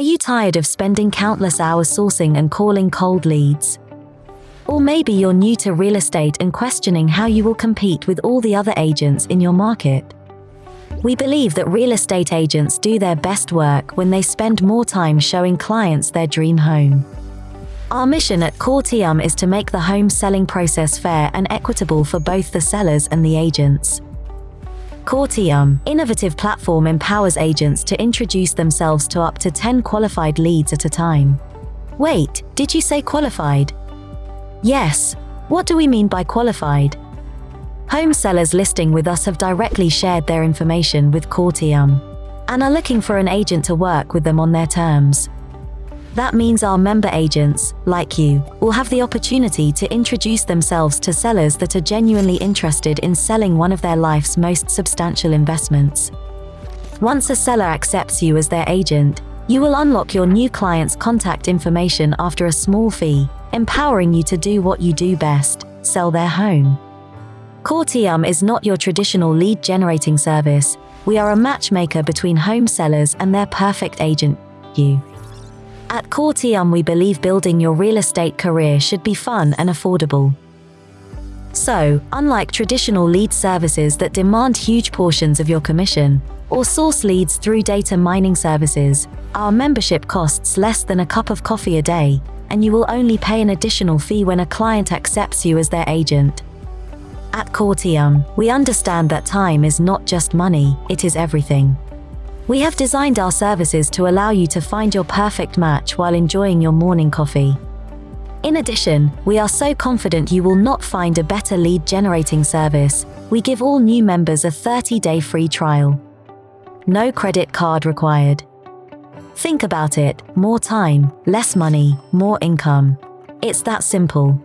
Are you tired of spending countless hours sourcing and calling cold leads? Or maybe you're new to real estate and questioning how you will compete with all the other agents in your market. We believe that real estate agents do their best work when they spend more time showing clients their dream home. Our mission at Cortium is to make the home selling process fair and equitable for both the sellers and the agents. Cortium, innovative platform empowers agents to introduce themselves to up to 10 qualified leads at a time. Wait, did you say qualified? Yes. What do we mean by qualified? Home sellers listing with us have directly shared their information with Cortium and are looking for an agent to work with them on their terms. That means our member agents, like you, will have the opportunity to introduce themselves to sellers that are genuinely interested in selling one of their life's most substantial investments. Once a seller accepts you as their agent, you will unlock your new client's contact information after a small fee, empowering you to do what you do best, sell their home. Cortium is not your traditional lead generating service. We are a matchmaker between home sellers and their perfect agent, you. At Cortium, we believe building your real estate career should be fun and affordable. So, unlike traditional lead services that demand huge portions of your commission, or source leads through data mining services, our membership costs less than a cup of coffee a day, and you will only pay an additional fee when a client accepts you as their agent. At Cortium, we understand that time is not just money, it is everything. We have designed our services to allow you to find your perfect match while enjoying your morning coffee. In addition, we are so confident you will not find a better lead generating service, we give all new members a 30-day free trial. No credit card required. Think about it, more time, less money, more income. It's that simple.